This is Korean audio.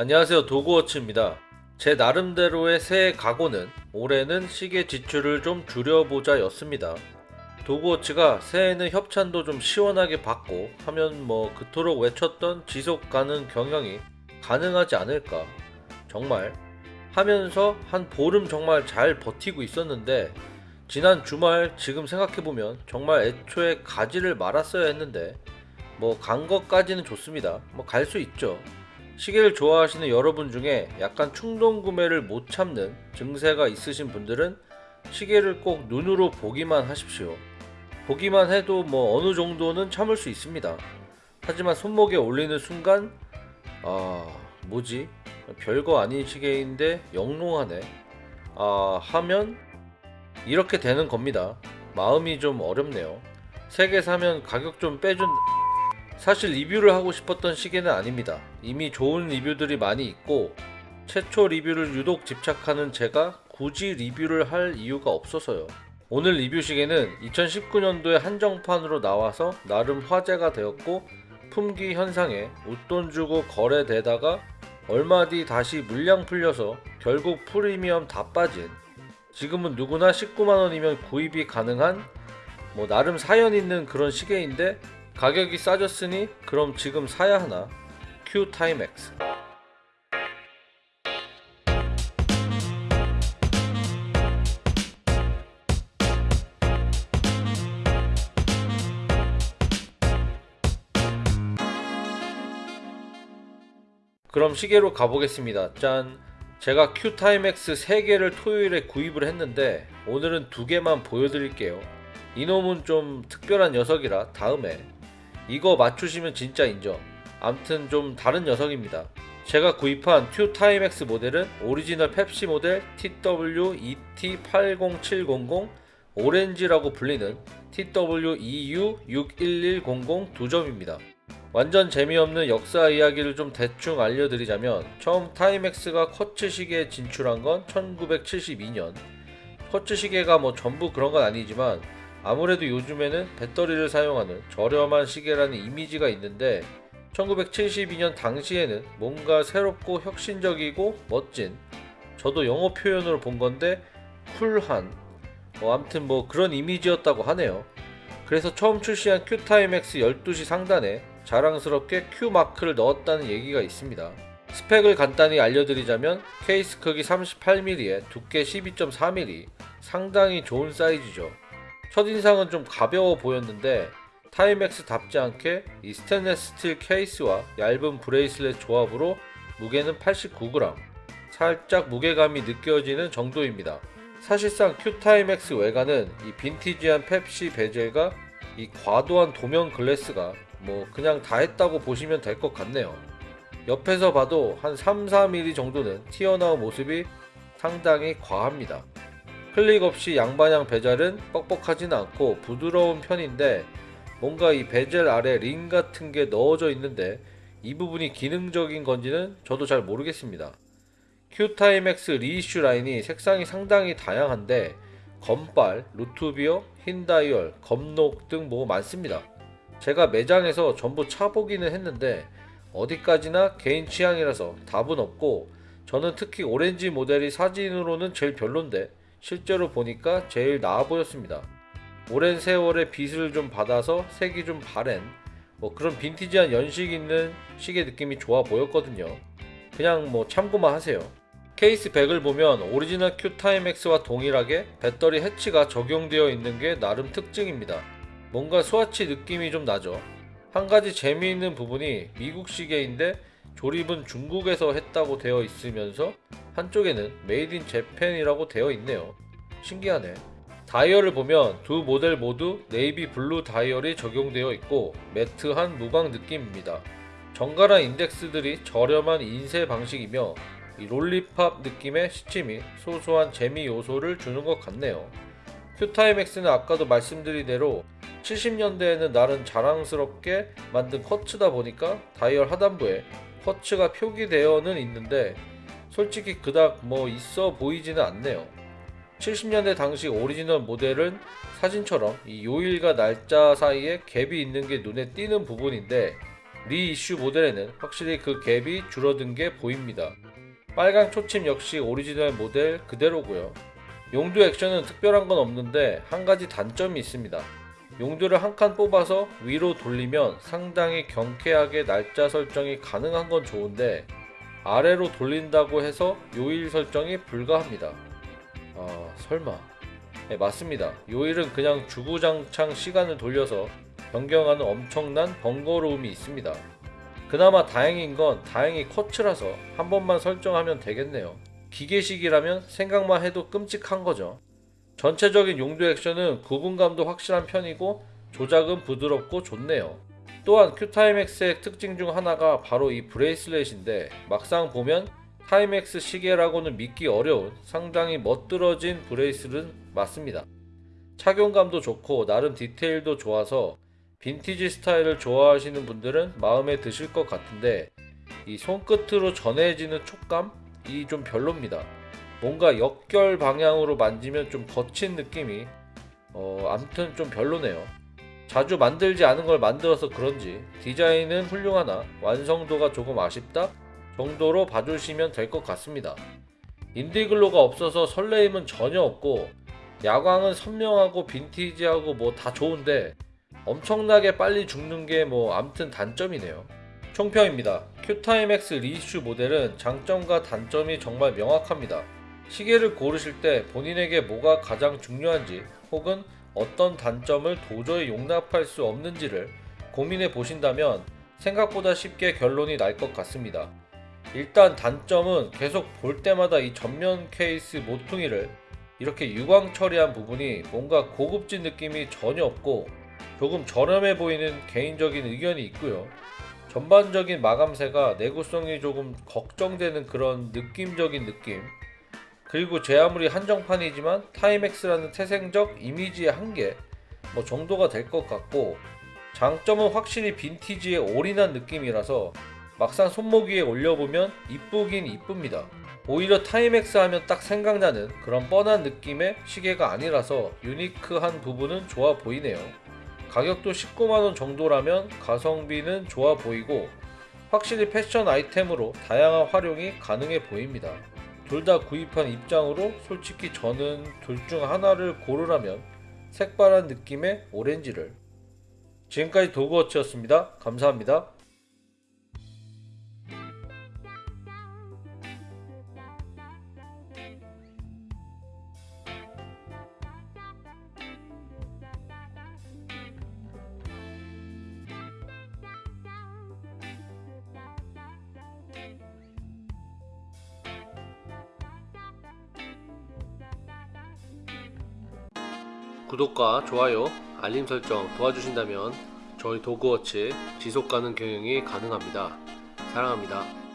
안녕하세요 도그워치입니다. 제 나름대로의 새해 각오는 올해는 시계 지출을 좀 줄여보자 였습니다. 도그워치가 새해에는 협찬도 좀 시원하게 받고 하면 뭐 그토록 외쳤던 지속 가능 경영이 가능하지 않을까 정말 하면서 한 보름 정말 잘 버티고 있었는데 지난 주말 지금 생각해보면 정말 애초에 가지를 말았어야 했는데 뭐 간 것까지는 좋습니다. 뭐 갈 수 있죠. 시계를 좋아하시는 여러분 중에 약간 충동 구매를 못 참는 증세가 있으신 분들은 시계를 꼭 눈으로 보기만 하십시오. 보기만 해도 뭐 어느 정도는 참을 수 있습니다. 하지만 손목에 올리는 순간 아 뭐지 별거 아닌 시계인데 영롱하네 아 하면 이렇게 되는 겁니다. 마음이 좀 어렵네요. 세개 사면 가격 좀 빼준 사실 리뷰를 하고 싶었던 시계는 아닙니다. 이미 좋은 리뷰들이 많이 있고 최초 리뷰를 유독 집착하는 제가 굳이 리뷰를 할 이유가 없어서요. 오늘 리뷰 시계는 2019년도에 한정판으로 나와서 나름 화제가 되었고 품귀 현상에 웃돈 주고 거래되다가 얼마 뒤 다시 물량 풀려서 결국 프리미엄 다 빠진 지금은 누구나 19만원이면 구입이 가능한 뭐 나름 사연 있는 그런 시계인데 가격이 싸졌으니 그럼 지금 사야 하나? Q 타임X 그럼 시계로 가보겠습니다. 짠! 제가 Q Timex 3개를 토요일에 구입을 했는데 오늘은 2개만 보여드릴게요. 이놈은 좀 특별한 녀석이라 다음에 이거 맞추시면 진짜 인정. 암튼 좀 다른 녀석입니다. 제가 구입한 Q Timex 모델은 오리지널 펩시 모델 TW-ET80700 오렌지라고 불리는 TW-EU61100 두 점입니다. 완전 재미없는 역사 이야기를 좀 대충 알려드리자면 처음 Timex가 쿼츠 시계에 진출한 건 1972년 쿼츠 시계가 뭐 전부 그런 건 아니지만 아무래도 요즘에는 배터리를 사용하는 저렴한 시계라는 이미지가 있는데 1972년 당시에는 뭔가 새롭고 혁신적이고 멋진 저도 영어 표현으로 본 건데 쿨한 뭐 아무튼 뭐 그런 이미지였다고 하네요. 그래서 처음 출시한 큐타임X 12시 상단에 자랑스럽게 Q 마크를 넣었다는 얘기가 있습니다. 스펙을 간단히 알려드리자면 케이스 크기 38mm에 두께 12.4mm 상당히 좋은 사이즈죠. 첫인상은 좀 가벼워 보였는데 Timex답지 않게 이 스테인레스 스틸 케이스와 얇은 bracelet 조합으로 무게는 89g 살짝 무게감이 느껴지는 정도입니다. 사실상 Q Timex 외관은 이 빈티지한 펩시 bezel과 이 과도한 돔형 glass가 뭐 그냥 다 했다고 보시면 될 것 같네요. 옆에서 봐도 한 3, 4mm 정도는 튀어나온 모습이 상당히 과합니다. 클릭 없이 양방향 bezel은 뻑뻑하진 않고 부드러운 편인데 뭔가 이 베젤 아래 링 같은 게 넣어져 있는데 이 부분이 기능적인 건지는 저도 잘 모르겠습니다. Q Timex reissue 라인이 색상이 상당히 다양한데 검빨, root beer, 흰 다이얼, 검록 등 뭐 많습니다. 제가 매장에서 전부 차보기는 했는데 어디까지나 개인 취향이라서 답은 없고 저는 특히 오렌지 모델이 사진으로는 제일 별론데 실제로 보니까 제일 나아 보였습니다. 오랜 세월의 빛을 좀 받아서 색이 좀 바랜 뭐 그런 빈티지한 연식 있는 시계 느낌이 좋아 보였거든요. 그냥 뭐 참고만 하세요. case back을 보면 오리지널 Q Timex와 동일하게 배터리 hatch가 적용되어 있는 게 나름 특징입니다. 뭔가 스와치 느낌이 좀 나죠. 한 가지 재미있는 부분이 미국 시계인데 조립은 중국에서 했다고 되어 있으면서 한쪽에는 made in Japan이라고 되어 있네요. 신기하네. 다이얼을 보면 두 모델 모두 navy blue 다이얼이 적용되어 있고 matte한 무광 느낌입니다. 정갈한 인덱스들이 저렴한 인쇄 방식이며 lollipop 느낌의 시침이 소소한 재미 요소를 주는 것 같네요. Q Timex는 아까도 말씀드린 대로 70년대에는 나름 자랑스럽게 만든 쿼츠다 보니까 다이얼 하단부에 쿼츠가 표기되어는 있는데 솔직히 그닥 뭐 있어 보이지는 않네요. 70년대 당시 오리지널 모델은 사진처럼 이 요일과 날짜 사이에 갭이 있는 게 눈에 띄는 부분인데 reissue 모델에는 확실히 그 갭이 줄어든 게 보입니다. 빨강 초침 역시 오리지널 모델 그대로고요. 용두 액션은 특별한 건 없는데 한 가지 단점이 있습니다. 용두를 한 칸 뽑아서 위로 돌리면 상당히 경쾌하게 날짜 설정이 가능한 건 좋은데 아래로 돌린다고 해서 요일 설정이 불가합니다. 아 설마 네, 맞습니다. 요일은 그냥 주구장창 시간을 돌려서 변경하는 엄청난 번거로움이 있습니다. 그나마 다행인 건 다행히 쿼츠라서 한 번만 설정하면 되겠네요. 기계식이라면 생각만 해도 끔찍한 거죠. 전체적인 용두 액션은 구분감도 확실한 편이고 조작은 부드럽고 좋네요. 또한 Q Timex의 특징 중 하나가 바로 이 bracelet인데 막상 보면 Timex 시계라고는 믿기 어려운 상당히 멋들어진 bracelet은 맞습니다. 착용감도 좋고 나름 디테일도 좋아서 빈티지 스타일을 좋아하시는 분들은 마음에 드실 것 같은데 이 손끝으로 전해지는 촉감이 좀 별로입니다. 뭔가 역결 방향으로 만지면 좀 거친 느낌이 어 암튼 좀 별로네요. 자주 만들지 않은 걸 만들어서 그런지 디자인은 훌륭하나 완성도가 조금 아쉽다 정도로 봐주시면 될 것 같습니다. 인디글로가 없어서 설레임은 전혀 없고 야광은 선명하고 빈티지하고 뭐 다 좋은데 엄청나게 빨리 죽는 게 뭐 암튼 단점이네요. 총평입니다. 큐타임X 리슈 모델은 장점과 단점이 정말 명확합니다. 시계를 고르실 때 본인에게 뭐가 가장 중요한지 혹은 어떤 단점을 도저히 용납할 수 없는지를 고민해 보신다면 생각보다 쉽게 결론이 날 것 같습니다. 일단 단점은 계속 볼 때마다 이 전면 케이스 모퉁이를 이렇게 유광 처리한 부분이 뭔가 고급진 느낌이 전혀 없고 조금 저렴해 보이는 개인적인 의견이 있고요. 전반적인 마감새가 내구성이 조금 걱정되는 그런 느낌적인 느낌. 그리고 제 아무리 한정판이지만 타임엑스라는 태생적 이미지의 한계 뭐 정도가 될 것 같고 장점은 확실히 빈티지에 올인한 느낌이라서 막상 손목 위에 올려보면 이쁘긴 이쁩니다. 오히려 Timex 하면 딱 생각나는 그런 뻔한 느낌의 시계가 아니라서 유니크한 부분은 좋아 보이네요. 가격도 19만원 정도라면 가성비는 좋아 보이고 확실히 패션 아이템으로 다양한 활용이 가능해 보입니다. 둘 다 구입한 입장으로 솔직히 저는 둘 중 하나를 고르라면 색바란 느낌의 오렌지를 지금까지 도그워치였습니다. 감사합니다. 구독과 좋아요, 알림 설정 도와주신다면 저희 도그워치 지속가능 경영이 가능합니다. 사랑합니다.